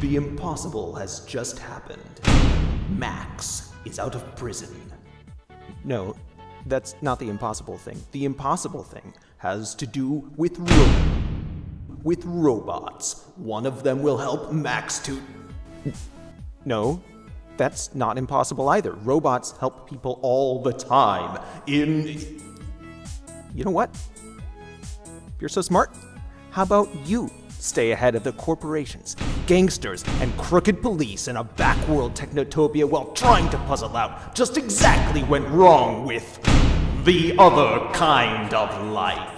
The impossible has just happened. Max is out of prison. No, that's not the impossible thing. The impossible thing has to do with ro- with robots. One of them will help Max to No, that's not impossible either. Robots help people all the time. In You know what? You're so smart, how about you stay ahead of the corporations, gangsters, and crooked police in a backworld technotopia while trying to puzzle out just exactly went wrong with the other kind of life.